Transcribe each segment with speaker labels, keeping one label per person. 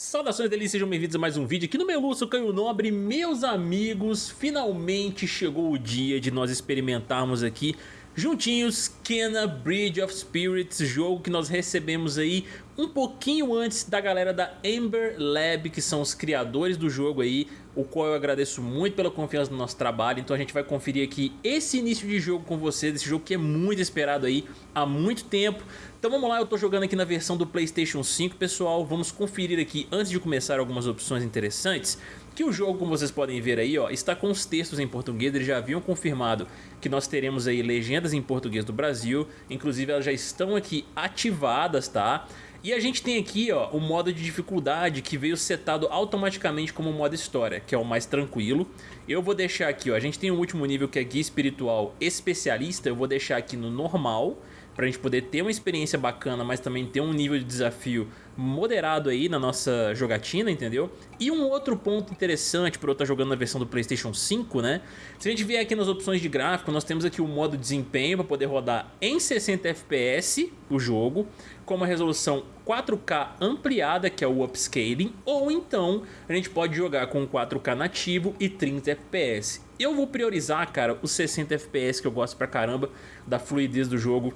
Speaker 1: Saudações delícias, sejam bem-vindos a mais um vídeo aqui no Meluço Canho Nobre. Meus amigos, finalmente chegou o dia de nós experimentarmos aqui juntinhos Kena Bridge of Spirits, jogo que nós recebemos aí um pouquinho antes da galera da Ember Lab, que são os criadores do jogo aí, o qual eu agradeço muito pela confiança no nosso trabalho, então a gente vai conferir aqui esse início de jogo com vocês, esse jogo que é muito esperado aí há muito tempo. Então vamos lá, eu tô jogando aqui na versão do Playstation 5, pessoal, vamos conferir aqui, antes de começar, algumas opções interessantes, que o jogo, como vocês podem ver aí, ó, está com os textos em português, eles já haviam confirmado que nós teremos aí legendas em português do Brasil, inclusive elas já estão aqui ativadas, tá? E a gente tem aqui ó, o modo de dificuldade que veio setado automaticamente como modo história, que é o mais tranquilo. Eu vou deixar aqui, ó, a gente tem o último nível que é guia espiritual especialista, eu vou deixar aqui no normal, pra gente poder ter uma experiência bacana, mas também ter um nível de desafio moderado aí na nossa jogatina, entendeu? E um outro ponto interessante para eu estar jogando na versão do Playstation 5, né? Se a gente vier aqui nas opções de gráfico, nós temos aqui o modo desempenho para poder rodar em 60 FPS o jogo, com uma resolução 4K ampliada, que é o upscaling, ou então a gente pode jogar com 4K nativo e 30 FPS. Eu vou priorizar, cara, os 60 FPS que eu gosto pra caramba da fluidez do jogo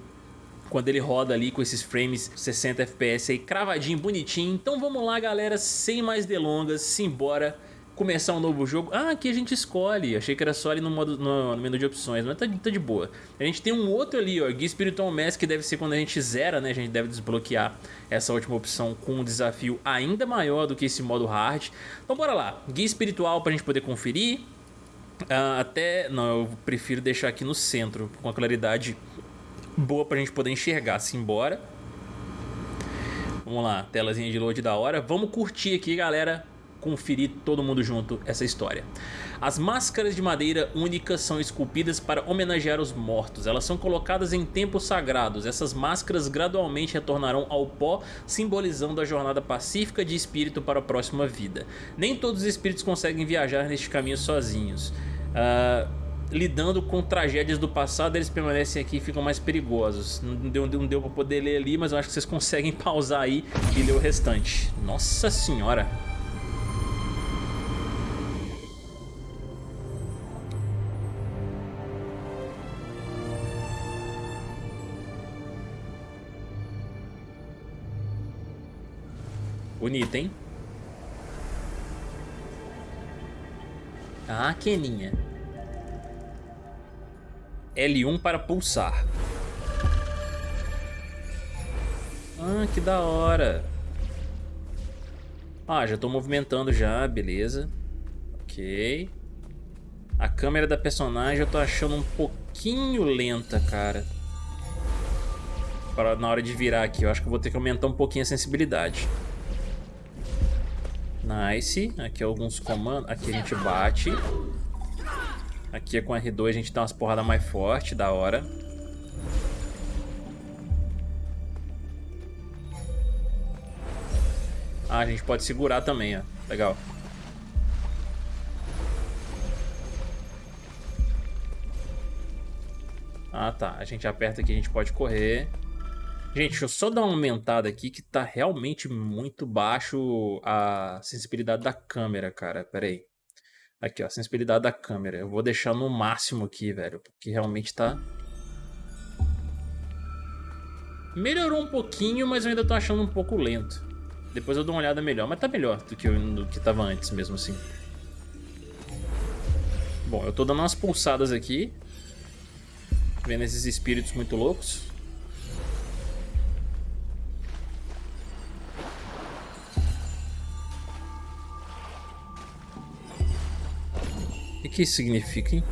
Speaker 1: quando ele roda ali com esses frames 60 FPS aí cravadinho, bonitinho. Então vamos lá galera, sem mais delongas, simbora começar um novo jogo. Ah, aqui a gente escolhe. Achei que era só ali no, modo, no, no menu de opções, mas tá, tá, de boa. A gente tem um outro ali, ó, Guia Spiritual Mask, que deve ser quando a gente zera, né? A gente deve desbloquear essa última opção com um desafio ainda maior do que esse modo hard. Então bora lá. Guia Espiritual pra gente poder conferir. Ah, até... Não, eu prefiro deixar aqui no centro, com a claridade boa pra gente poder enxergar. Simbora. Vamos lá, telazinha de load da hora. Vamos curtir aqui, galera, conferir todo mundo junto essa história. As máscaras de madeira únicas são esculpidas para homenagear os mortos. Elas são colocadas em templos sagrados. Essas máscaras gradualmente retornarão ao pó, simbolizando a jornada pacífica de espírito para a próxima vida. Nem todos os espíritos conseguem viajar neste caminho sozinhos. Uh, lidando com tragédias do passado, eles permanecem aqui e ficam mais perigosos. Não deu, não deu pra poder ler ali, mas eu acho que vocês conseguem pausar aí e ler o restante. Nossa senhora! Bonita, hein? Ah, Keninha. L1 para pulsar. Ah, que da hora. Ah, já estou movimentando já, beleza. Ok. A câmera da personagem eu tô achando um pouquinho lenta, cara. Para, na hora de virar aqui, eu acho que eu vou ter que aumentar um pouquinho a sensibilidade. Nice. Aqui alguns comandos. Aqui a gente bate. Aqui é com R2 a gente dá umas porradas mais fortes, da hora. Ah, a gente pode segurar também, ó. Legal. Ah, tá. A gente aperta aqui, a gente pode correr. Gente, deixa eu só dar uma aumentada aqui que tá realmente muito baixo a sensibilidade da câmera, cara. Pera aí. Aqui, ó, sensibilidade da câmera. Eu vou deixar no máximo aqui, velho, porque realmente tá... Melhorou um pouquinho, mas eu ainda tô achando um pouco lento. Depois eu dou uma olhada melhor, mas tá melhor do que, eu, do que tava antes mesmo assim. Bom, eu tô dando umas pulsadas aqui. Vendo esses espíritos muito loucos. Que isso significa, hein?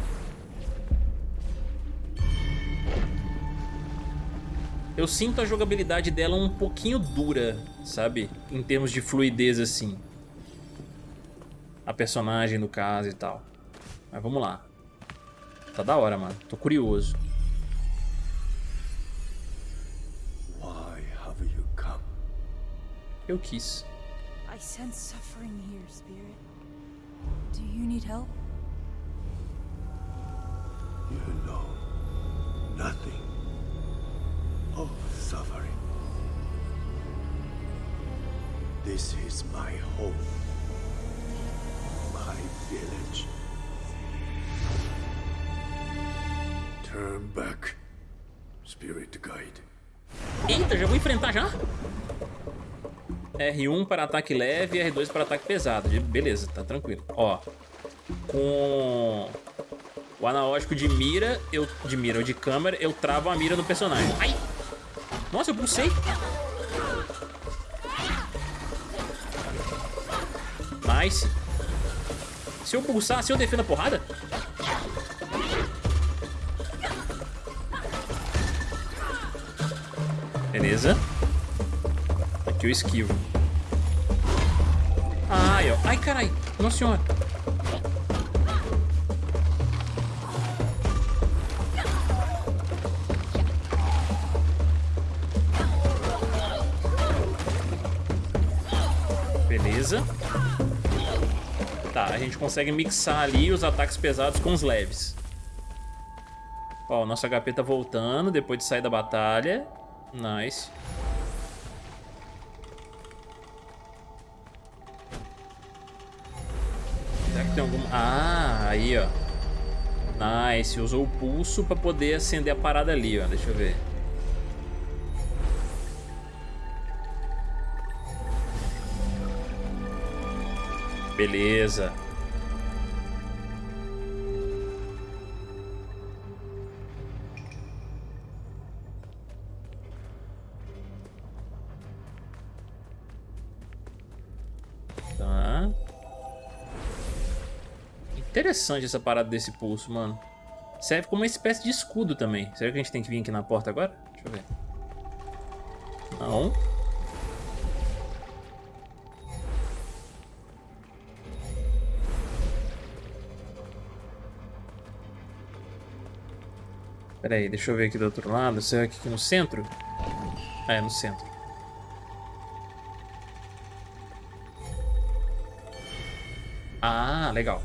Speaker 1: Eu sinto a jogabilidade dela um pouquinho dura, sabe? Em termos de fluidez, assim. A personagem, no caso, e tal. Mas vamos lá. Tá da hora, mano. Tô curioso. Eu quis. I sense suffering here, Spirit. Do you need help?
Speaker 2: Nothing of suffering. This is my home. My village. Turn back. Spirit Guide.
Speaker 1: Eita, já vou enfrentar já? R1 para ataque leve e R2 para ataque pesado. Beleza, tá tranquilo. Ó, com o analógico de mira, eu de mira ou de câmera, eu travo a mira no personagem. Ai! Nossa, eu pulsei. Nice. Se eu pulsar, se eu defendo a porrada? Beleza. Aqui eu esquivo. Ai, ó. Ai, carai. Nossa senhora. Beleza. Tá, a gente consegue mixar ali os ataques pesados com os leves. Ó, o nosso HP tá voltando depois de sair da batalha. Nice. Será que tem algum... Ah, aí, ó. Nice. Usou o pulso pra poder acender a parada ali, ó. Deixa eu ver. Beleza. Tá. Interessante essa parada desse pulso, mano. Serve como uma espécie de escudo também. Será que a gente tem que vir aqui na porta agora? Deixa eu ver. Não. Pera aí, deixa eu ver aqui do outro lado. Será que aqui no centro? Ah, é no centro. Ah, legal.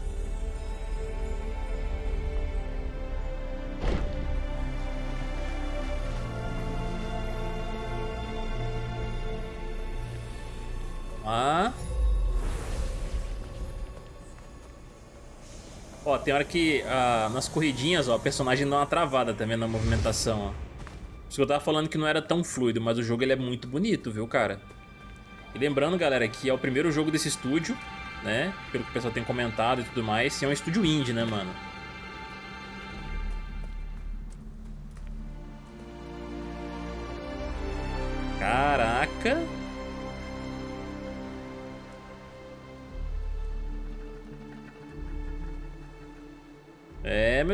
Speaker 1: Ó, tem hora que ah, nas corridinhas, ó, a personagem dá uma travada também na movimentação, ó. Por isso que eu tava falando que não era tão fluido, mas o jogo ele é muito bonito, viu, cara? E lembrando, galera, que é o primeiro jogo desse estúdio, né? Pelo que o pessoal tem comentado e tudo mais, e é um estúdio indie, né, mano?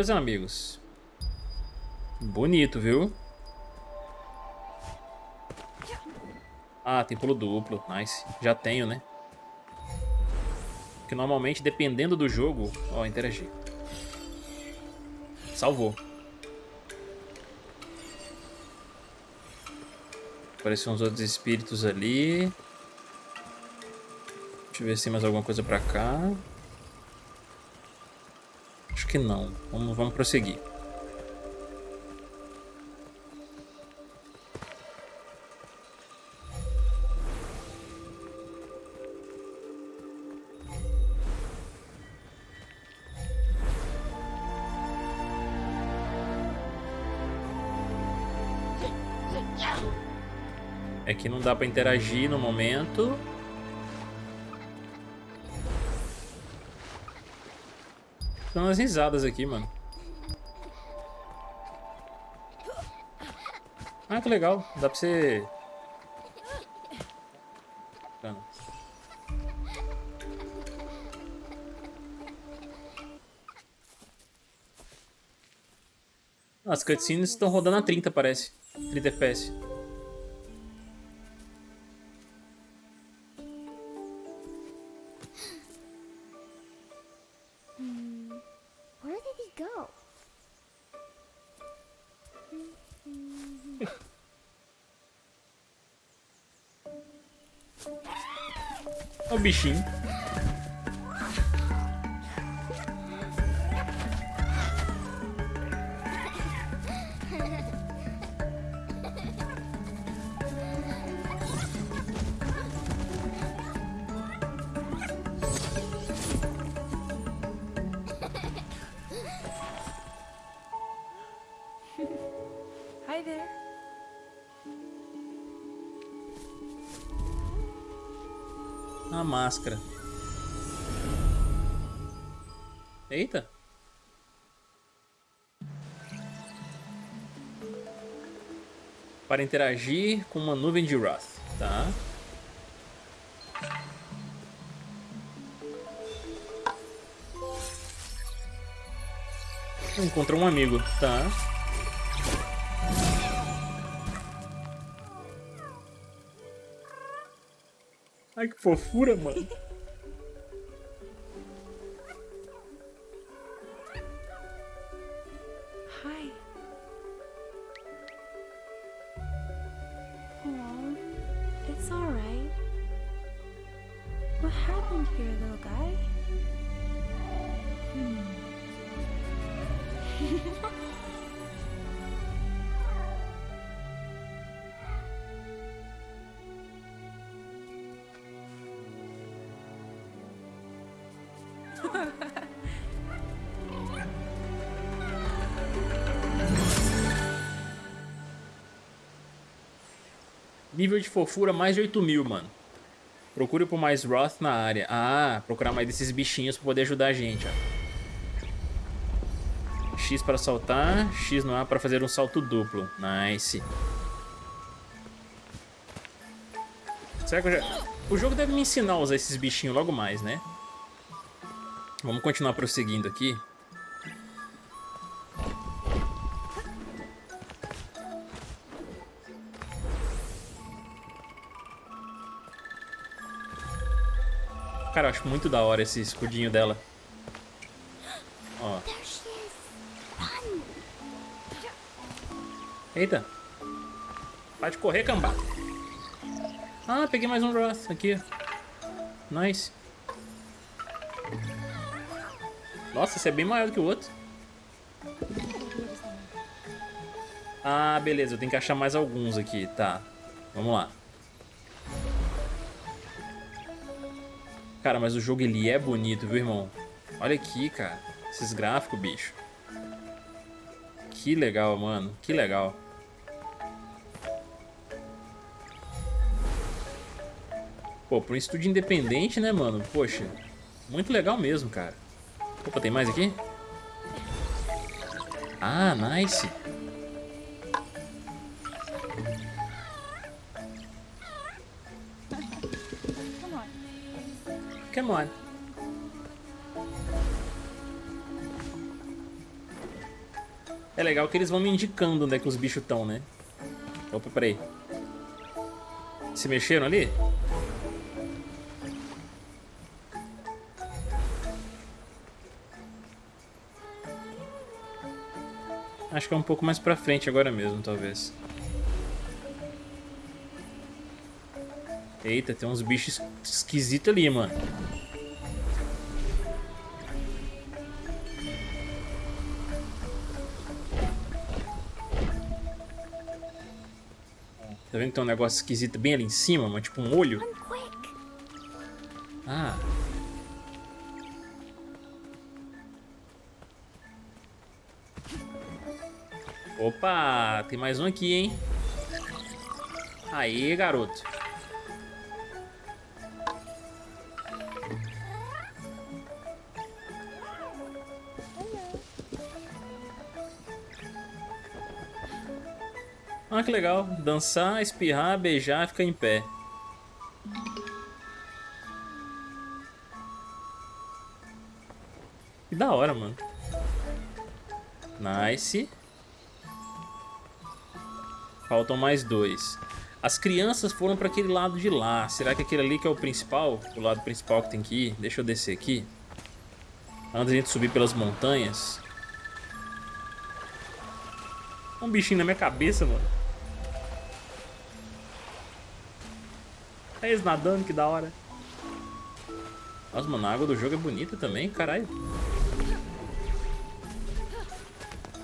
Speaker 1: Meus amigos. Bonito, viu? Ah, tem pulo duplo. Nice. Já tenho, né? Porque normalmente, dependendo do jogo... Ó, interagir. Salvou. Apareceram uns outros espíritos ali. Deixa eu ver se tem mais alguma coisa pra cá. Que não. Vamos, vamos prosseguir. É que não dá pra interagir no momento. Dando umas risadas aqui, mano. Ah, que legal. Dá pra você... Bacana. As cutscenes estão rodando a 30, parece. 30 FPS. Olha Para interagir com uma nuvem de Wrath, tá? Encontrou um amigo, tá? Ai, que fofura, mano. Nível de fofura mais de 8 mil, mano. Procure por mais Wrath na área. Ah, procurar mais desses bichinhos pra poder ajudar a gente, ó. X para saltar, X no A para fazer um salto duplo. Nice. Será que eu já... O jogo deve me ensinar a usar esses bichinhos logo mais, né? Vamos continuar prosseguindo aqui. Cara, eu acho muito da hora esse escudinho dela. Ó. Eita. Pode correr, cambada. Ah, peguei mais um Wrath aqui. Nice. Nossa, esse é bem maior do que o outro. Ah, beleza. Eu tenho que achar mais alguns aqui. Tá. Vamos lá. Cara, mas o jogo ele é bonito, viu, irmão? Olha aqui, cara. Esses gráficos, bicho. Que legal, mano. Que legal. Pô, para um estúdio independente, né, mano? Poxa, muito legal mesmo, cara. Opa, tem mais aqui? Ah, nice.
Speaker 3: On.
Speaker 1: É legal que eles vão me indicando onde é que os bichos estão, né? Opa, peraí. Se mexeram ali? Acho que é um pouco mais pra frente agora mesmo, talvez. Eita, tem uns bichos esquisitos ali, mano. Tá vendo que tem um negócio esquisito bem ali em cima, mano? Tipo um olho? Ah. Opa, tem mais um aqui, hein? Aí, garoto. Que legal. Dançar, espirrar, beijar, ficar em pé. Que da hora, mano. Nice. Faltam mais dois. As crianças foram para aquele lado de lá. Será que aquele ali que é o principal? O lado principal que tem que ir? Deixa eu descer aqui. Antes de a gente subir pelas montanhas. Um bichinho na minha cabeça, mano. É eles nadando, que da hora. Nossa, mano, a água do jogo é bonita também, caralho.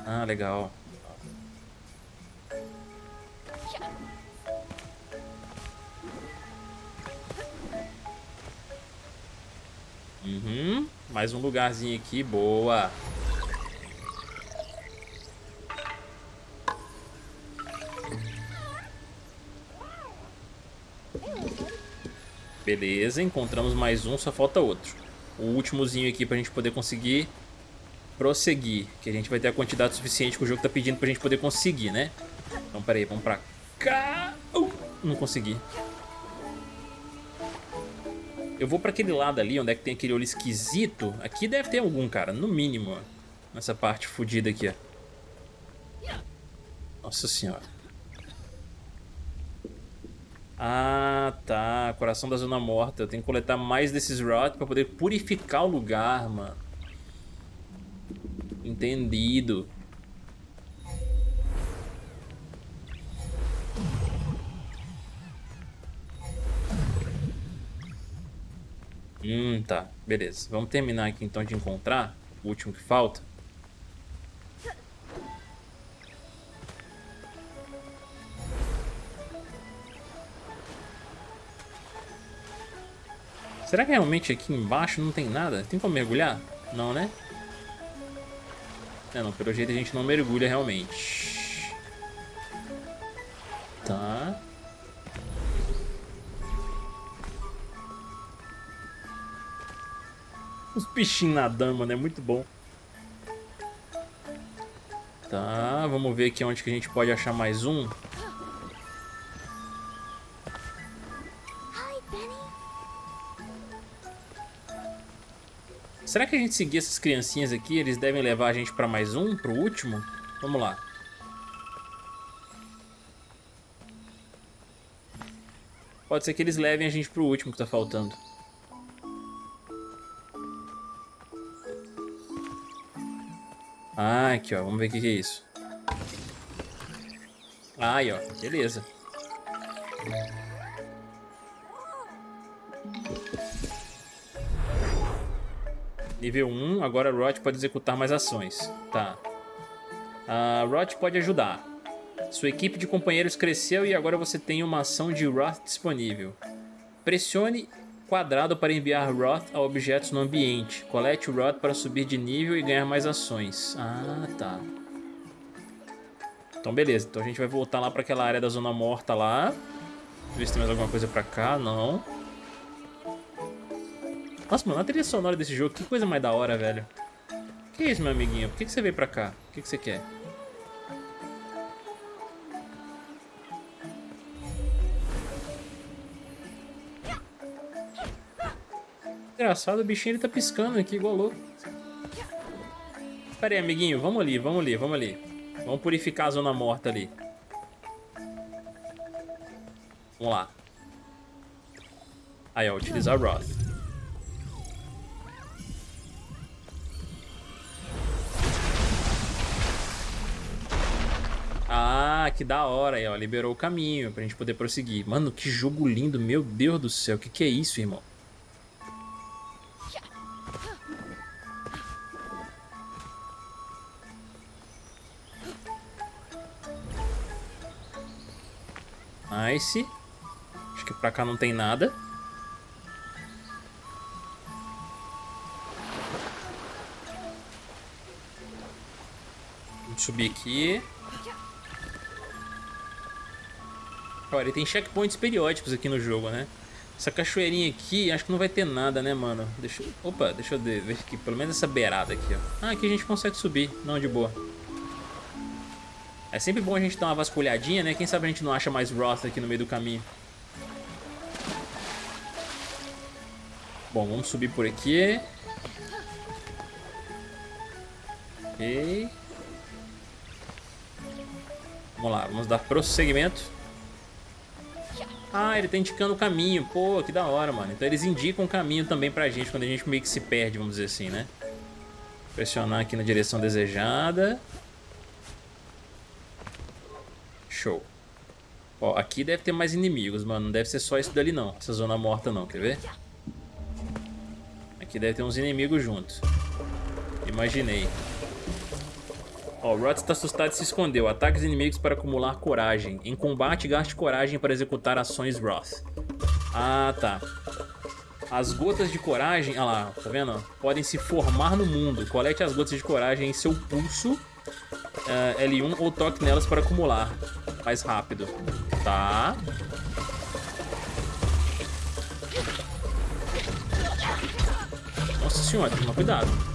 Speaker 1: Ah, legal. Uhum. Mais um lugarzinho aqui, boa. Beleza, encontramos mais um, só falta outro. O últimozinho aqui pra gente poder conseguir prosseguir. Que a gente vai ter a quantidade suficiente que o jogo tá pedindo pra gente poder conseguir, né? Então, peraí, vamos pra cá. Uh, não consegui. Eu vou pra aquele lado ali, onde é que tem aquele olho esquisito. Aqui deve ter algum, cara, no mínimo. Nessa parte fodida aqui, ó. Nossa senhora. Ah, tá. Coração da Zona Morta. Eu tenho que coletar mais desses Rot pra poder purificar o lugar, mano. Entendido. Hum, tá. Beleza. Vamos terminar aqui então de encontrar o último que falta. Será que realmente aqui embaixo não tem nada? Tem como mergulhar? Não, né? É, não. Pelo jeito a gente não mergulha realmente. Tá. Os bichinhos nadando, mano. É muito bom. Tá, vamos ver aqui onde que a gente pode achar mais um. Será que a gente seguir essas criancinhas aqui, eles devem levar a gente pra mais um, pro último? Vamos lá. Pode ser que eles levem a gente pro último que tá faltando. Ah, aqui ó, vamos ver o que, que é isso. Aí ó, beleza. Nível 1, agora Rot pode executar mais ações. Tá. A Rot pode ajudar. Sua equipe de companheiros cresceu e agora você tem uma ação de Roth disponível. Pressione quadrado para enviar Roth a objetos no ambiente. Colete o Roth para subir de nível e ganhar mais ações. Ah, tá. Então beleza, então a gente vai voltar lá para aquela área da zona morta lá. Ver se tem mais alguma coisa pra cá, não. Nossa, mano, a trilha sonora desse jogo, que coisa mais da hora, velho. Que isso, meu amiguinho? Por que, que você veio pra cá? O que, que você quer? Engraçado, o bichinho ele tá piscando aqui igual louco. Pera aí, amiguinho, vamos ali, vamos ali, vamos ali. Vamos purificar a zona morta ali. Vamos lá. Aí, ó, utilizar Roth. Que da hora aí, ó. Liberou o caminho pra gente poder prosseguir. Mano, que jogo lindo, meu Deus do céu. O que, que é isso, irmão? Nice. Acho que pra cá não tem nada. Vamos subir aqui. Olha, tem checkpoints periódicos aqui no jogo, né? Essa cachoeirinha aqui, acho que não vai ter nada, né, mano? Deixa eu... Opa, deixa eu ver aqui. Pelo menos essa beirada aqui, ó. Ah, aqui a gente consegue subir. Não, de boa. É sempre bom a gente dar uma vasculhadinha, né? Quem sabe a gente não acha mais Roth aqui no meio do caminho. Bom, vamos subir por aqui. Ok. Vamos lá, vamos dar prosseguimento. Ah, ele tá indicando o caminho. Pô, que da hora, mano. Então eles indicam o caminho também pra gente quando a gente meio que se perde, vamos dizer assim, né? Pressionar aqui na direção desejada. Show. Ó, aqui deve ter mais inimigos, mano. Não deve ser só isso dali, não. Essa zona morta, não. Quer ver? Aqui deve ter uns inimigos juntos. Imaginei. Ó, o Rot está assustado e se escondeu. Ataque os inimigos para acumular coragem. Em combate, gaste coragem para executar ações Roth. Ah, tá. As gotas de coragem, olha lá, tá vendo? Podem se formar no mundo. Colete as gotas de coragem em seu pulso uh, L1 ou toque nelas para acumular mais rápido. Tá. Nossa senhora, tomar cuidado.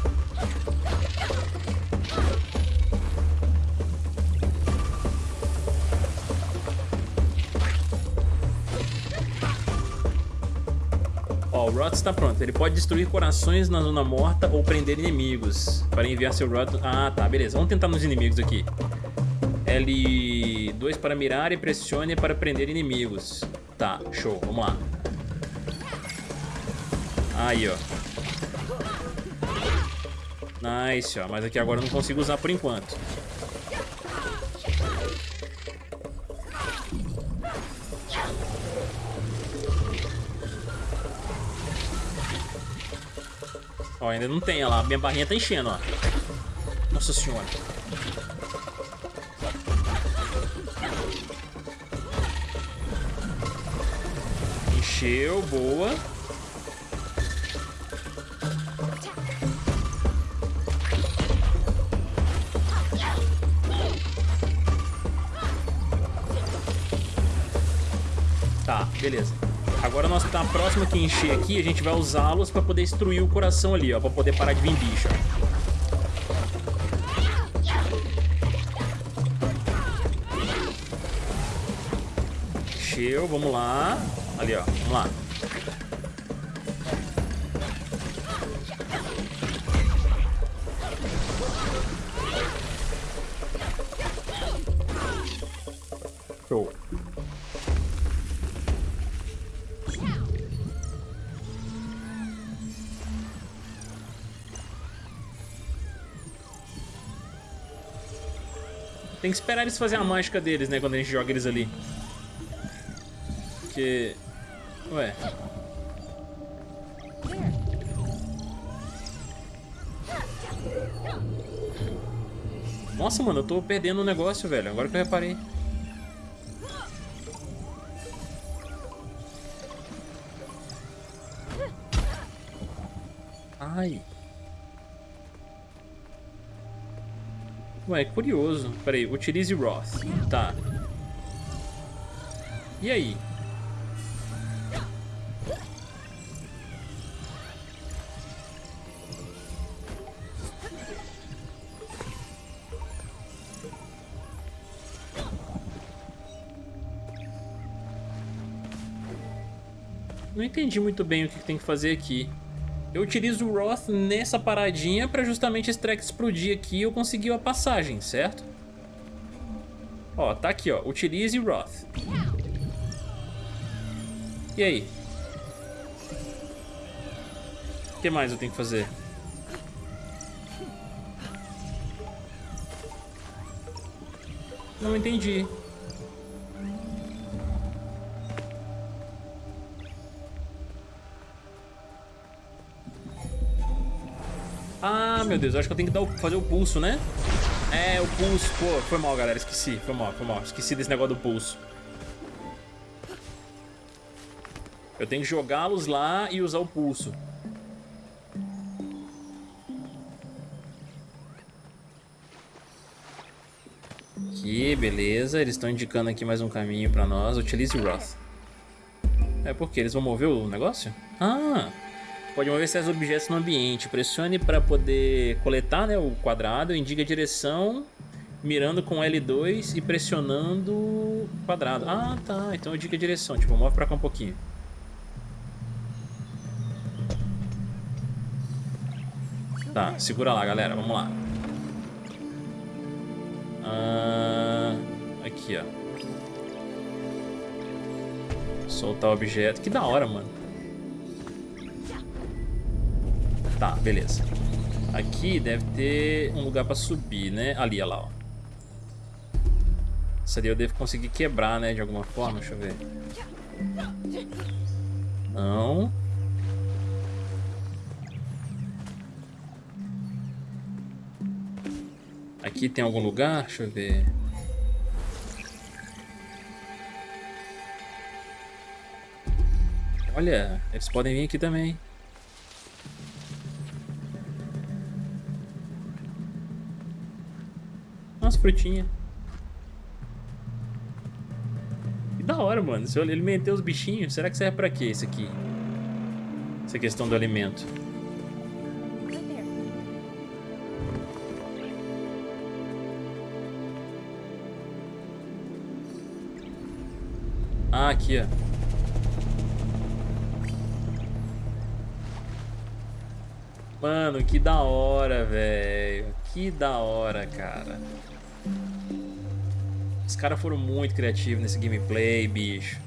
Speaker 1: Ó, o Rot está pronto. Ele pode destruir corações na zona morta ou prender inimigos. Para enviar seu Rot... Ah, tá, beleza. Vamos tentar nos inimigos aqui. L2 para mirar e pressione para prender inimigos. Tá, show. Vamos lá. Aí, ó. Nice, ó. Mas aqui agora eu não consigo usar por enquanto. Ó, ainda não tem, ó lá. Minha barrinha tá enchendo, ó. Nossa senhora. Encheu, boa. Tá, beleza. Agora nós tá próximo que encher aqui, a gente vai usá-los pra poder destruir o coração ali, ó, pra poder parar de vir bicho. Encheu, vamos lá. Ali, ó, vamos lá. Que esperar eles fazerem a mágica deles, né? Quando a gente joga eles ali. Porque... Ué... Nossa, mano, eu tô perdendo o negócio, velho. Agora que eu reparei. Ai. Ué, curioso. Peraí, utilize Roth. Tá. E aí? Não entendi muito bem o que tem que fazer aqui. Eu utilizo o Roth nessa paradinha pra justamente esse track explodir aqui e eu conseguir a passagem, certo? Ó, tá aqui, ó. Utilize Roth. E aí? O que mais eu tenho que fazer? Não entendi. Meu Deus, eu acho que eu tenho que o, fazer o pulso, né? É, o pulso. Pô, foi mal, galera. Esqueci. Foi mal, foi mal. Esqueci desse negócio do pulso. Eu tenho que jogá-los lá e usar o pulso. Aqui, beleza. Eles estão indicando aqui mais um caminho pra nós. Utilize o Roth. É porque eles vão mover o negócio? Ah, pode mover certos objetos no ambiente. Pressione para poder coletar né, o quadrado, indica a direção, mirando com L2 e pressionando o quadrado. Ah, tá. Então indica a direção. Tipo, move para cá um pouquinho. Tá, segura lá, galera. Vamos lá. Ah, aqui, ó. Soltar o objeto. Que da hora, mano. Tá, beleza. Aqui deve ter um lugar pra subir, né? Ali, olha lá, ó. Isso ali eu devo conseguir quebrar, né? De alguma forma, deixa eu ver. Não. Aqui tem algum lugar? Deixa eu ver. Olha, eles podem vir aqui também. umas frutinhas. Que da hora, mano. Se eu alimentei os bichinhos, será que serve pra quê isso aqui? Essa questão do alimento. Ah, aqui, ó. Mano, que da hora, velho. Que da hora, cara. Os caras foram muito criativos nesse gameplay, bicho.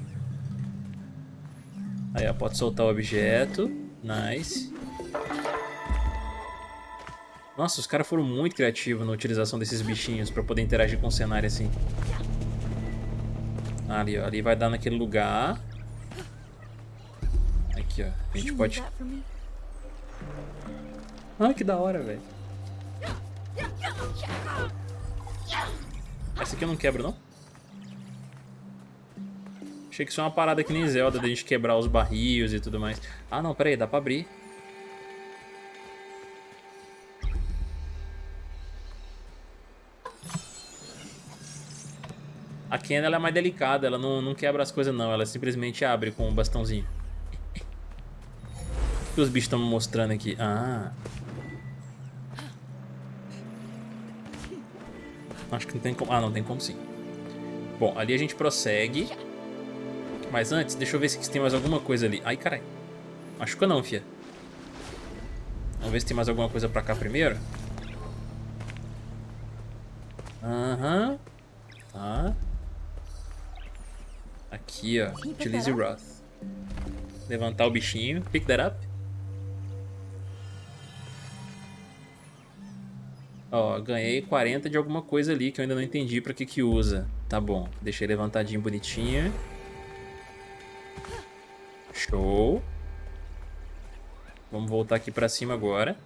Speaker 1: Aí, ó, pode soltar o objeto. Nice. Nossa, os caras foram muito criativos na utilização desses bichinhos pra poder interagir com o cenário assim. Ali, ó. Ali vai dar naquele lugar. Aqui, ó. A gente pode... Ai, que da hora, velho. Essa aqui eu não quebro, não? Achei que isso é uma parada que nem Zelda, da gente quebrar os barris e tudo mais. Ah, não, peraí, dá pra abrir. A Ken ela é mais delicada, ela não, não quebra as coisas não, ela simplesmente abre com o um bastãozinho. O que os bichos estão mostrando aqui? Ah. Acho que não tem como... Ah, não, tem como sim. Bom, ali a gente prossegue. Mas antes, deixa eu ver se tem mais alguma coisa ali. Ai, caralho. Machuca não, fia. Vamos ver se tem mais alguma coisa pra cá primeiro. Aham. Uhum. Tá. Aqui, ó. Utilize Wrath. Levantar o bichinho. Pick that up. Ó, ganhei 40 de alguma coisa ali que eu ainda não entendi pra que que usa. Tá bom, deixei levantadinho bonitinho. Show. Vamos voltar aqui pra cima agora.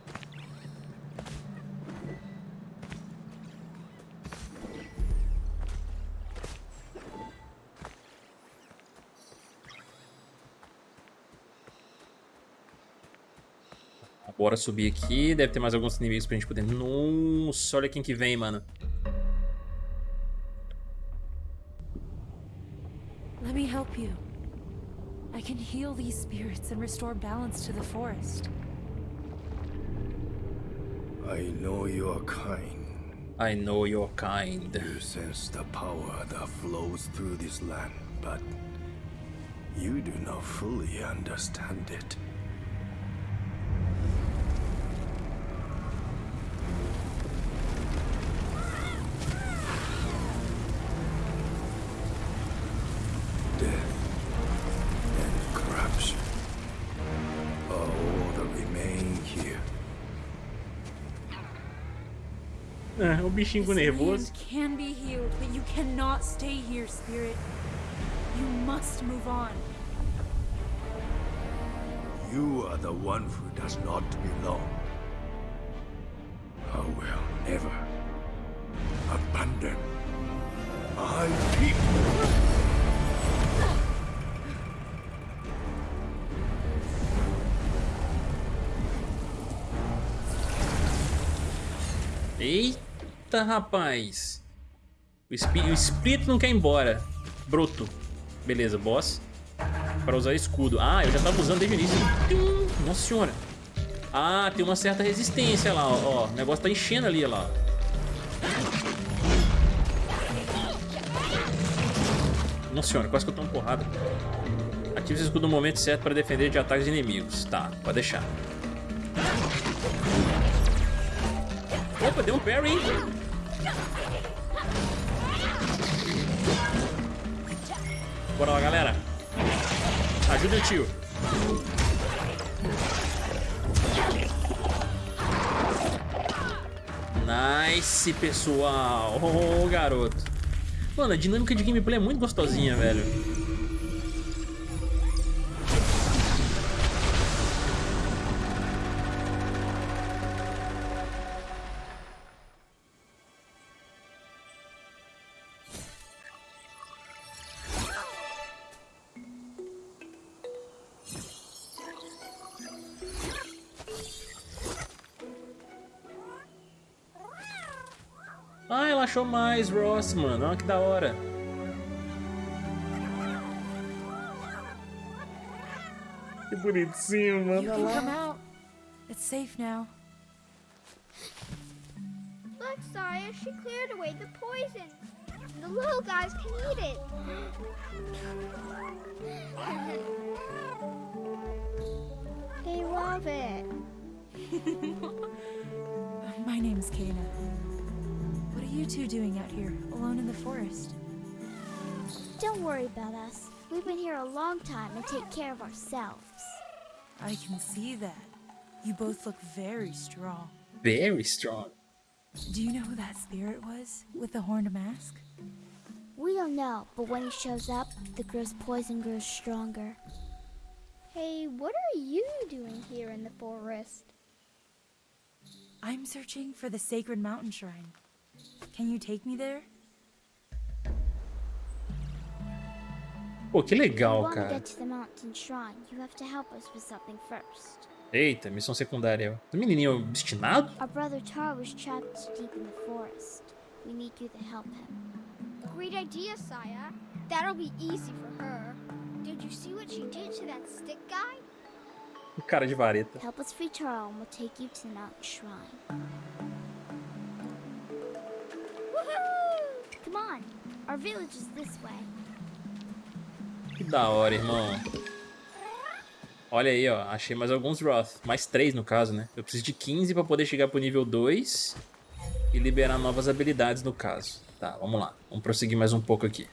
Speaker 1: Bora subir aqui. Deve ter mais alguns inimigos pra gente poder... Nossa, olha quem que vem, mano.
Speaker 4: Let me help you. I can heal these spirits and restore balance to the forest.
Speaker 5: I know your kind.
Speaker 1: I know your kind.
Speaker 5: You sense the power that flows through this land, but you do not fully understand it.
Speaker 1: Bichinho nervoso.
Speaker 4: can be healed, but you cannot stay here, spirit. You must move on.
Speaker 5: You are the one who does not belong. I will never abandon my people.
Speaker 1: Eita! Eita, rapaz. O, o espírito não quer ir embora. Broto. Beleza, boss. Para usar escudo. Ah, eu já tava usando desde o início. Nossa senhora. Ah, tem uma certa resistência lá, ó. O negócio tá enchendo ali, ó lá. Nossa senhora, quase que eu tomo porrada. Ative esse escudo no momento certo para defender de ataques inimigos. Tá, pode deixar. Opa, deu um parry, hein? Bora lá, galera. Ajuda o tio. Nice, pessoal. Oh, garoto. Mano, a dinâmica de gameplay é muito gostosinha, velho. Ela achou mais Ross, mano. Olha que da hora. Que bonitinho, mano.
Speaker 4: Come out. It's safe now.
Speaker 6: Look, Saya, she cleared away the poison.
Speaker 7: The little guys can eat it. they love it.
Speaker 4: My name's Kana. What are you two doing out here, alone in the forest?
Speaker 7: Don't worry about us. We've been here a long time and take care of ourselves.
Speaker 4: I can see that. You both look very strong.
Speaker 1: Very strong.
Speaker 4: Do you know who that spirit was with the horned mask?
Speaker 7: We don't know, but when he shows up, the girl's poison grows stronger. Hey, what are you doing here in the forest?
Speaker 4: I'm searching for the sacred mountain shrine. Can you take me there?
Speaker 1: Pô, que legal,
Speaker 7: want to
Speaker 1: cara.
Speaker 7: get to the mountain shrine, you have to help us with something first.
Speaker 1: Eita, missão secundária. O menininho obstinado?
Speaker 7: Our brother Tar was trapped deep in the forest. We need you to help him. Great idea, Saya. That'll be easy for her. Did you see what she did to that stick guy?
Speaker 1: O cara de vareta.
Speaker 7: Help us free Taro and we'll take you to the mountain shrine. Come on, our village is this way.
Speaker 1: Que da hora, irmão. Olha aí, ó. Achei mais alguns Roth. Mais três, no caso, né? Eu preciso de 15 pra poder chegar pro nível 2 e liberar novas habilidades, no caso. Tá, vamos lá. Vamos prosseguir mais um pouco aqui.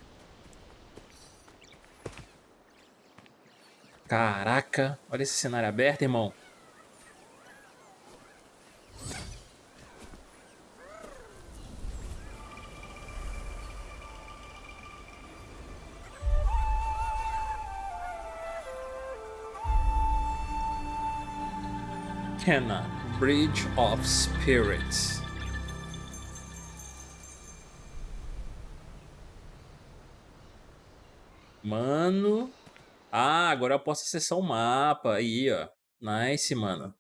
Speaker 1: Caraca. Olha esse cenário aberto, irmão. Kenna, Bridge of Spirits. Mano. Ah, agora eu posso acessar o mapa. Aí, ó. Nice, mano.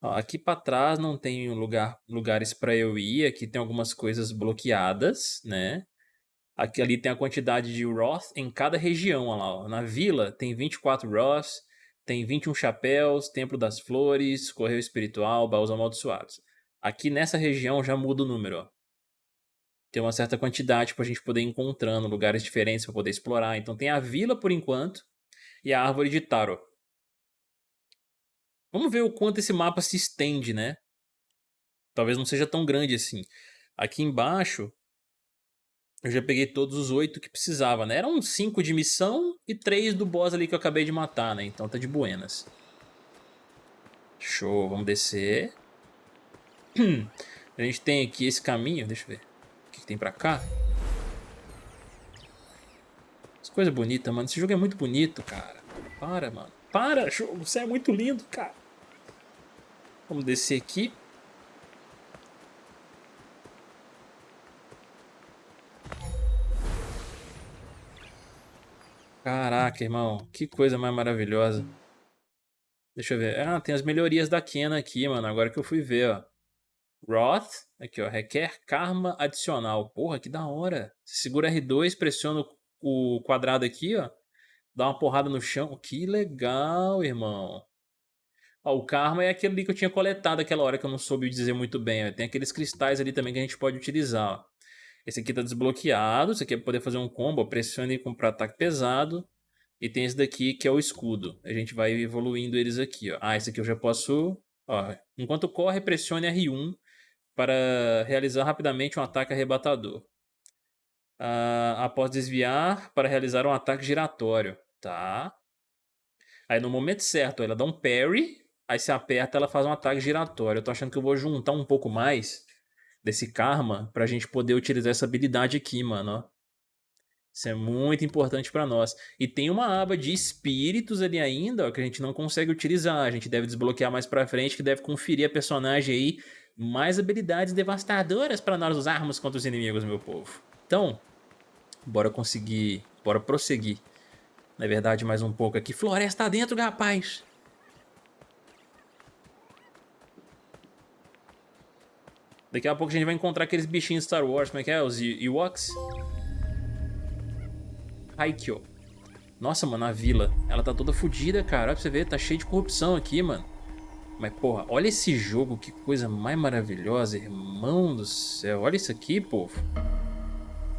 Speaker 1: Ó, aqui pra trás não tem lugar, lugares pra eu ir. Aqui tem algumas coisas bloqueadas, né? Aqui ali tem a quantidade de Roth em cada região. Ó lá, ó. Na vila tem 24 Roth. Tem 21 chapéus, Templo das Flores, Correio Espiritual, Baús Amaldiçoados. Aqui nessa região já muda o número. Tem uma certa quantidade pra gente poder ir encontrando lugares diferentes pra poder explorar. Então tem a vila por enquanto e a árvore de Taro. Vamos ver o quanto esse mapa se estende, né? Talvez não seja tão grande assim. Aqui embaixo eu já peguei todos os oito que precisava, né? Eram cinco de missão e três do boss ali que eu acabei de matar, né? Então tá de buenas. Show, vamos descer. A gente tem aqui esse caminho, deixa eu ver. O que, que tem pra cá? As coisas bonitas, mano. Esse jogo é muito bonito, cara. Para, mano. Para, jogo. Você é muito lindo, cara. Vamos descer aqui. Caraca, irmão. Que coisa mais maravilhosa. Deixa eu ver. Ah, tem as melhorias da Kena aqui, mano. Agora que eu fui ver, ó. Roth. Aqui, ó. Requer karma adicional. Porra, que da hora. Você segura R2, pressiona o quadrado aqui, ó. Dá uma porrada no chão. Que legal, irmão. Ó, o karma é aquele ali que eu tinha coletado aquela hora que eu não soube dizer muito bem. Ó. Tem aqueles cristais ali também que a gente pode utilizar, ó. Esse aqui tá desbloqueado, esse aqui é poder fazer um combo, pressione para ataque pesado. E tem esse daqui que é o escudo. A gente vai evoluindo eles aqui, ó. Ah, esse aqui eu já posso... Ó, enquanto corre, pressione R1 para realizar rapidamente um ataque arrebatador. Ah, após desviar, para realizar um ataque giratório, tá? Aí no momento certo, ela dá um parry, aí se aperta, ela faz um ataque giratório. Eu tô achando que eu vou juntar um pouco mais desse karma pra gente poder utilizar essa habilidade aqui, mano, ó. Isso é muito importante pra nós. E tem uma aba de espíritos ali ainda, ó, que a gente não consegue utilizar. A gente deve desbloquear mais pra frente, que deve conferir a personagem aí mais habilidades devastadoras pra nós usarmos contra os inimigos, meu povo. Então, bora conseguir, bora prosseguir. Na verdade, mais um pouco aqui. Floresta dentro, rapaz! Daqui a pouco a gente vai encontrar aqueles bichinhos Star Wars, como é que é? Os Ewoks? Haikyou. Nossa, mano, a vila. Ela tá toda fodida, cara. Olha pra você ver, tá cheio de corrupção aqui, mano. Mas, porra, olha esse jogo, que coisa mais maravilhosa, irmão do céu. Olha isso aqui, povo.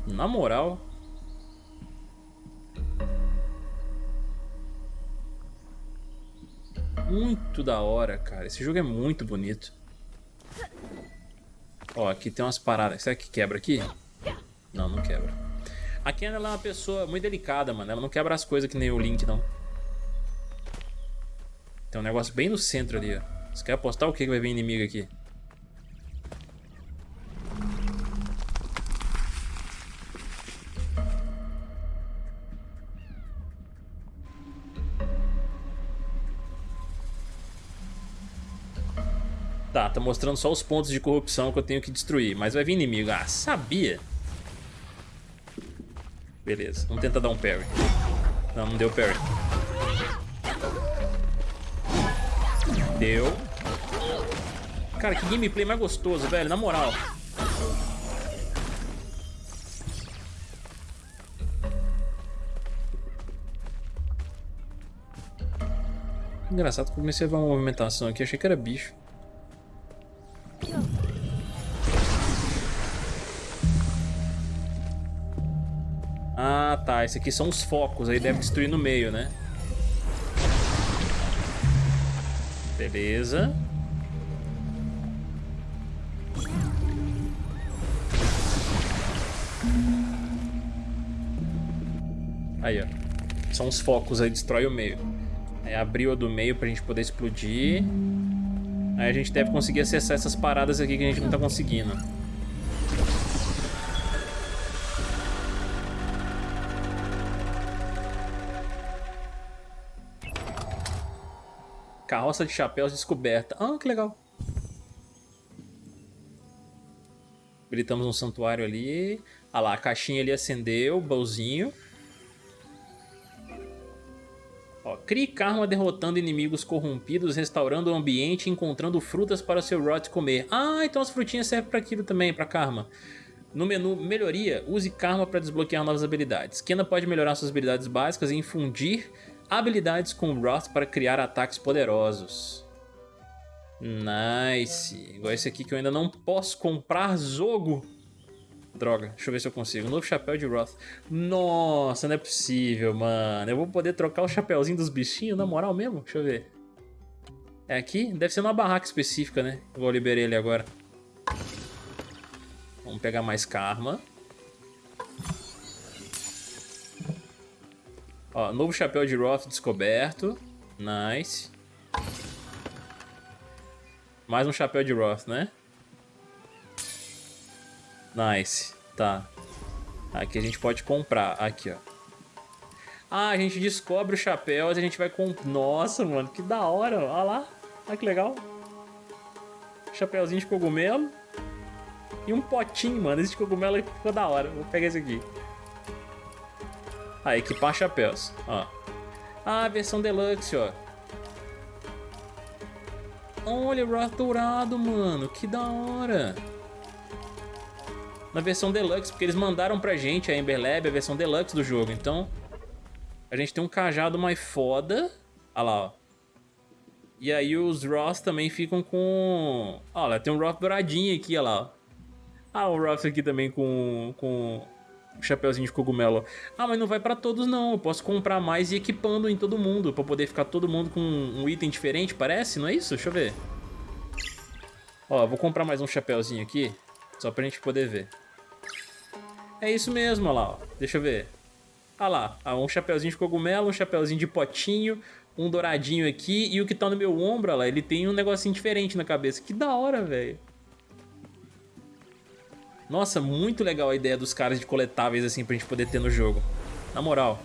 Speaker 1: Na moral. Muito da hora, cara. Esse jogo é muito bonito. Ó, aqui tem umas paradas. Será que quebra aqui? Não, não quebra. A Ken, ela é uma pessoa muito delicada, mano. Ela não quebra as coisas que nem o Link, não. Tem um negócio bem no centro ali, ó. Você quer apostar o que vai vir inimigo aqui? Tá, tá mostrando só os pontos de corrupção que eu tenho que destruir. Mas vai vir inimigo. Ah, sabia. Beleza, vamos tentar dar um parry. Não, não deu parry. Deu. Cara, que gameplay mais gostoso, velho, na moral. Engraçado, comecei a ver uma movimentação aqui, achei que era bicho. Ah. Esse aqui são os focos. Aí deve destruir no meio, né? Beleza. Aí, ó. São os focos aí, destrói o meio. Aí abriu a do meio pra gente poder explodir. Aí a gente deve conseguir acessar essas paradas aqui que a gente não tá conseguindo. Carroça de chapéus descoberta. Ah, que legal. Habilitamos um santuário ali. Ah lá, a caixinha ali acendeu, o baúzinho. Ó, crie karma derrotando inimigos corrompidos, restaurando o ambiente encontrando frutas para seu Rot comer. Ah, então as frutinhas servem para aquilo também, para karma. No menu Melhoria, use karma para desbloquear novas habilidades. Kena pode melhorar suas habilidades básicas e infundir habilidades com Wrath para criar ataques poderosos. Nice. Igual esse aqui que eu ainda não posso comprar jogo. Droga, deixa eu ver se eu consigo. Novo chapéu de Wrath. Nossa, não é possível, mano. Eu vou poder trocar o chapéuzinho dos bichinhos, na moral mesmo? Deixa eu ver. É aqui? Deve ser numa barraca específica, né? Igual eu liberei ele agora. Vamos pegar mais karma. Ó, novo chapéu de Roth descoberto. Nice. Mais um chapéu de Roth, né? Nice. Tá. Aqui a gente pode comprar. Aqui, ó. Ah, a gente descobre o chapéu e a gente vai comprar. Nossa, mano, que da hora. Olha lá. Olha que legal. Chapéuzinho de cogumelo. E um potinho, mano. Esse cogumelo ficou da hora. Vou pegar esse aqui. Ah, equipar chapéus. Ó. Ah, versão deluxe, ó. Olha, Wrath dourado, mano. Que da hora. Na versão deluxe, porque eles mandaram pra gente, a Ember Lab, a versão deluxe do jogo. Então, a gente tem um cajado mais foda. Olha lá, ó. E aí os Ross também ficam com... Olha, tem um Roth douradinho aqui, olha lá, ó. Ah, o Roth aqui também com, com chapeuzinho de cogumelo. Ah, mas não vai pra todos não, eu posso comprar mais e equipando em todo mundo, pra poder ficar todo mundo com um item diferente, parece? Não é isso? Deixa eu ver. Ó, vou comprar mais um chapeuzinho aqui, só pra gente poder ver. É isso mesmo, olha lá, ó. deixa eu ver. Olha lá, ah, um chapeuzinho de cogumelo, um chapeuzinho de potinho, um douradinho aqui, e o que tá no meu ombro, olha lá, ele tem um negocinho diferente na cabeça. Que da hora, velho. Nossa, muito legal a ideia dos caras de coletáveis assim pra gente poder ter no jogo. Na moral.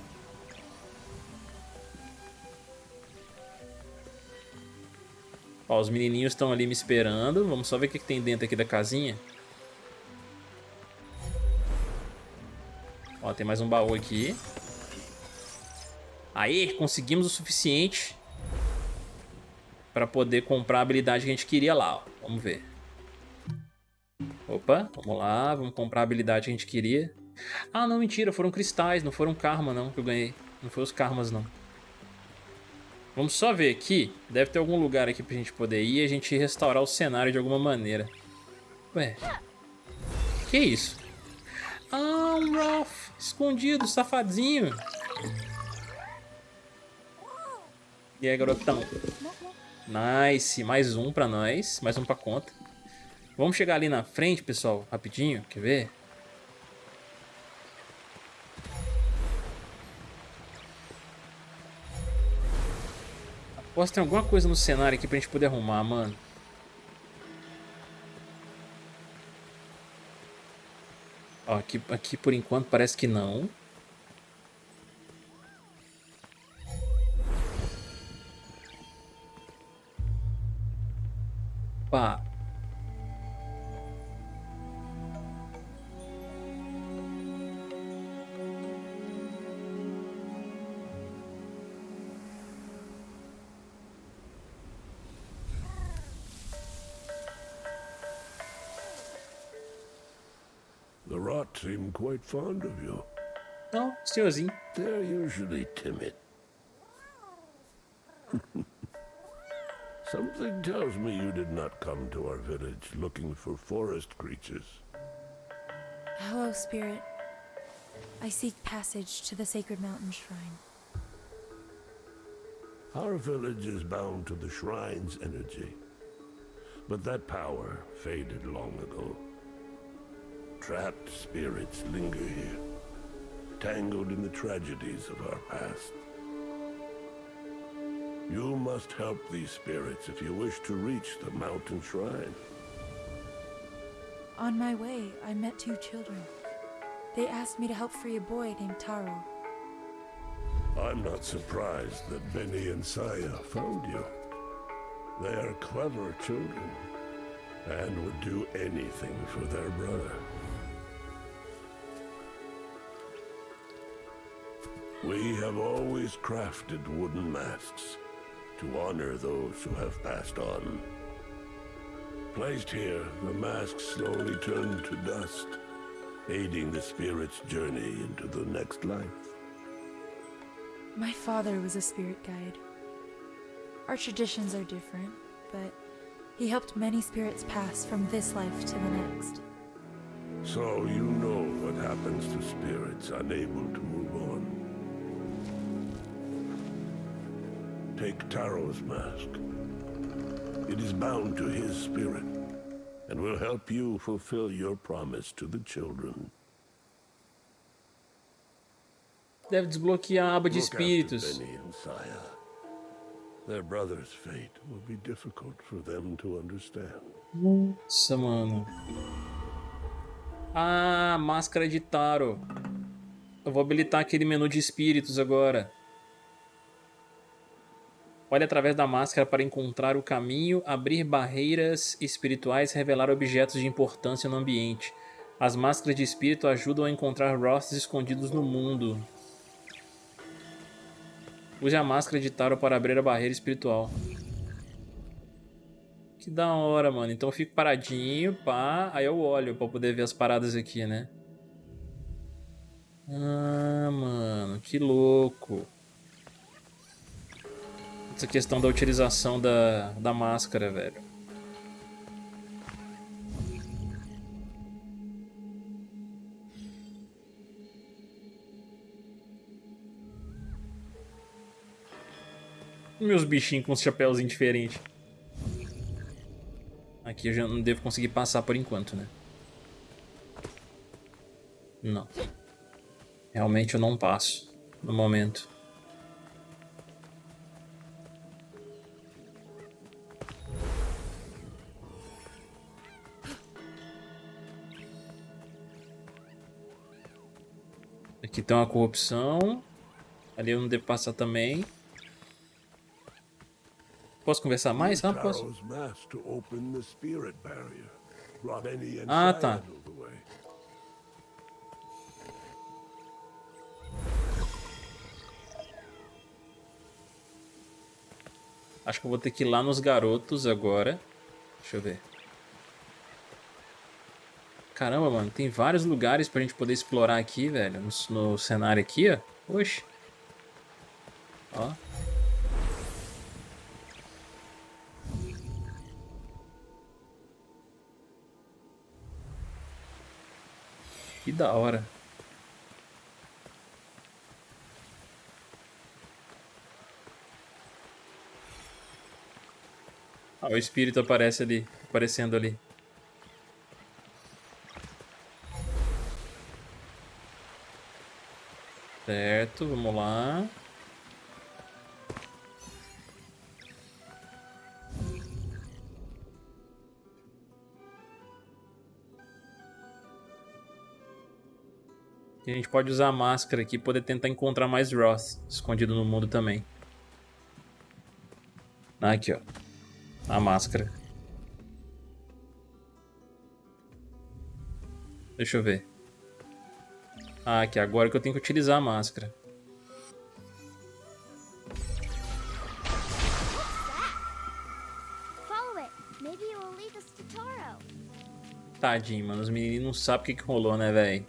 Speaker 1: Ó, os menininhos estão ali me esperando. Vamos só ver o que, que tem dentro aqui da casinha. Ó, tem mais um baú aqui. Aí, conseguimos o suficiente para poder comprar a habilidade que a gente queria lá. Ó. Vamos ver. Opa, vamos lá, vamos comprar a habilidade que a gente queria. Ah, não, mentira, foram cristais, não foram karma não que eu ganhei. Não foi os karmas não. Vamos só ver aqui, deve ter algum lugar aqui pra gente poder ir e a gente restaurar o cenário de alguma maneira. Ué, que isso? Ah, um Ralph. Escondido, safadinho. E aí, garotão? Nice. Mais um pra nós. Mais um pra conta. Vamos chegar ali na frente, pessoal. Rapidinho. Quer ver? Aposto que tem alguma coisa no cenário aqui pra gente poder arrumar, mano. Ó, aqui, aqui por enquanto parece que não. Pá.
Speaker 2: Quite fond of you.
Speaker 1: Não, senhorzinho.
Speaker 2: They're usually timid. Something tells me you did not come to our village looking for forest creatures.
Speaker 4: Hello, Spirit. I seek passage to the Sacred Mountain Shrine.
Speaker 2: Our village is bound to the shrine's energy. But that power faded long ago. Trapped spirits linger here, tangled in the tragedies of our past. You must help these spirits if you wish to reach the mountain shrine.
Speaker 4: On my way, I met two children. They asked me to help free a boy named Taro.
Speaker 2: I'm not surprised that Benny and Saya found you. They are clever children and would do anything for their brother. We have always crafted wooden masks to honor those who have passed on. Placed here, the masks slowly turn to dust, aiding the spirit's journey into the next life.
Speaker 4: My father was a spirit guide. Our traditions are different, but he helped many spirits pass from this life to the next.
Speaker 2: So you know what happens to spirits unable to move on. Take Taro's mask. It is bound to his spirit and will help you fulfill your promise to the children.
Speaker 1: Deve desbloquear a aba de espíritos.
Speaker 2: Benny and Saya. Their brother's fate will be difficult for them to understand.
Speaker 1: Nossa, mano. Ah, máscara de Taro. Eu vou habilitar aquele menu de espíritos agora. Olhe através da máscara para encontrar o caminho, abrir barreiras espirituais, revelar objetos de importância no ambiente. As máscaras de espírito ajudam a encontrar rostos escondidos no mundo. Use a máscara de Taro para abrir a barreira espiritual. Que da hora, mano. Então eu fico paradinho, pá. Aí eu olho pra poder ver as paradas aqui, né? Ah, mano. Que louco. Essa questão da utilização da, da máscara, velho. Meus bichinhos com os chapéuzinhos diferentes. Aqui eu já não devo conseguir passar por enquanto, né? Não. Realmente eu não passo no momento. Aqui tem uma corrupção. Ali eu não devo passar também. Posso conversar mais? Ah, posso. Ah, tá. Acho que eu vou ter que ir lá nos garotos agora. Deixa eu ver. Caramba, mano, tem vários lugares pra gente poder explorar aqui, velho. No, no cenário aqui, ó. Oxe. Ó. Que da hora. Ah, o espírito aparece ali, aparecendo ali. Certo, vamos lá. E a gente pode usar a máscara aqui, poder tentar encontrar mais Roth escondido no mundo também. Aqui, ó. A máscara. Deixa eu ver. Ah, aqui, agora que eu tenho que utilizar a máscara. Tadinho, mano. Os meninos não sabem o que, que rolou, né, velho?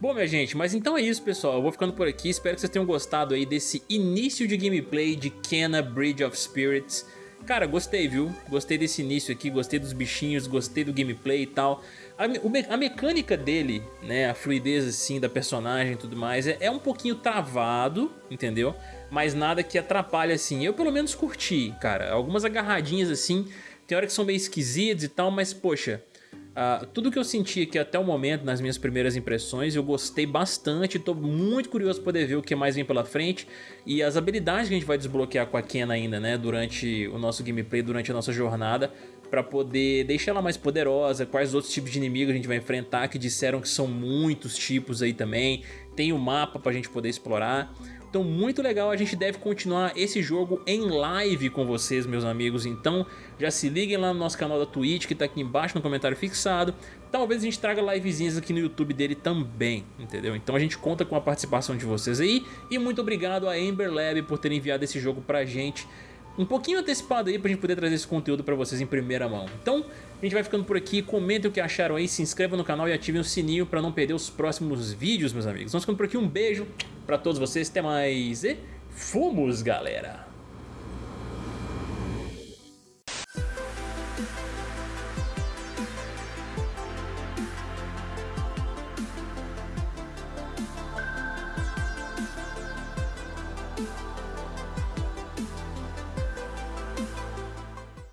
Speaker 1: Bom, minha gente, mas então é isso, pessoal. Eu vou ficando por aqui. Espero que vocês tenham gostado aí desse início de gameplay de Kenna Bridge of Spirits. Cara, gostei, viu? Gostei desse início aqui, gostei dos bichinhos, gostei do gameplay e tal. A, a mecânica dele, né, a fluidez assim da personagem e tudo mais, é, é um pouquinho travado, entendeu? Mas nada que atrapalhe assim. Eu pelo menos curti, cara. Algumas agarradinhas assim, tem hora que são meio esquisitas e tal, mas poxa... Uh, tudo que eu senti aqui até o momento, nas minhas primeiras impressões, eu gostei bastante, tô muito curioso para poder ver o que mais vem pela frente e as habilidades que a gente vai desbloquear com a Ken ainda, né, durante o nosso gameplay, durante a nossa jornada, para poder deixar ela mais poderosa, quais outros tipos de inimigos a gente vai enfrentar, que disseram que são muitos tipos aí também, tem o um mapa pra gente poder explorar. Então muito legal, a gente deve continuar esse jogo em live com vocês, meus amigos. Então já se liguem lá no nosso canal da Twitch, que tá aqui embaixo no comentário fixado. Talvez a gente traga livezinhas aqui no YouTube dele também, entendeu? Então a gente conta com a participação de vocês aí. E muito obrigado a Ember Lab por ter enviado esse jogo pra gente um pouquinho antecipado aí pra gente poder trazer esse conteúdo pra vocês em primeira mão. Então, a gente vai ficando por aqui, comentem o que acharam aí, se inscrevam no canal e ativem o sininho pra não perder os próximos vídeos, meus amigos. Vamos ficando por aqui, um beijo pra todos vocês, até mais e fomos, galera!